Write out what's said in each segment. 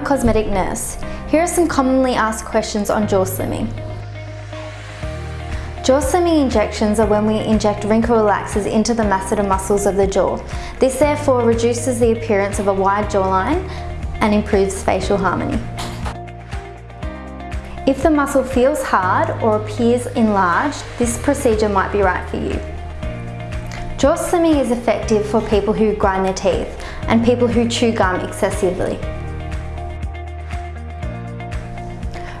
cosmetic nurse. Here are some commonly asked questions on jaw slimming. Jaw slimming injections are when we inject wrinkle relaxers into the masseter muscles of the jaw. This therefore reduces the appearance of a wide jawline and improves facial harmony. If the muscle feels hard or appears enlarged, this procedure might be right for you. Jaw slimming is effective for people who grind their teeth and people who chew gum excessively.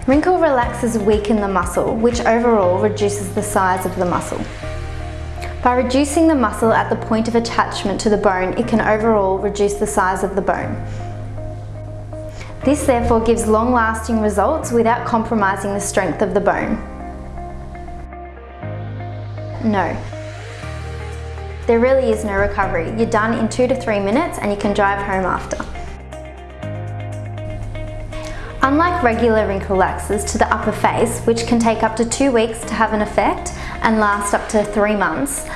Wrinkle relaxes weaken the muscle, which overall reduces the size of the muscle. By reducing the muscle at the point of attachment to the bone, it can overall reduce the size of the bone. This therefore gives long-lasting results without compromising the strength of the bone. No, there really is no recovery. You're done in two to three minutes and you can drive home after. Unlike regular wrinkle relaxers to the upper face, which can take up to two weeks to have an effect and last up to three months,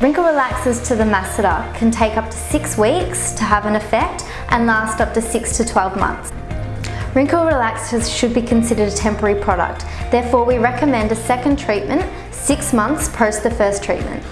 wrinkle relaxers to the masseter can take up to six weeks to have an effect and last up to six to 12 months. Wrinkle relaxers should be considered a temporary product, therefore we recommend a second treatment six months post the first treatment.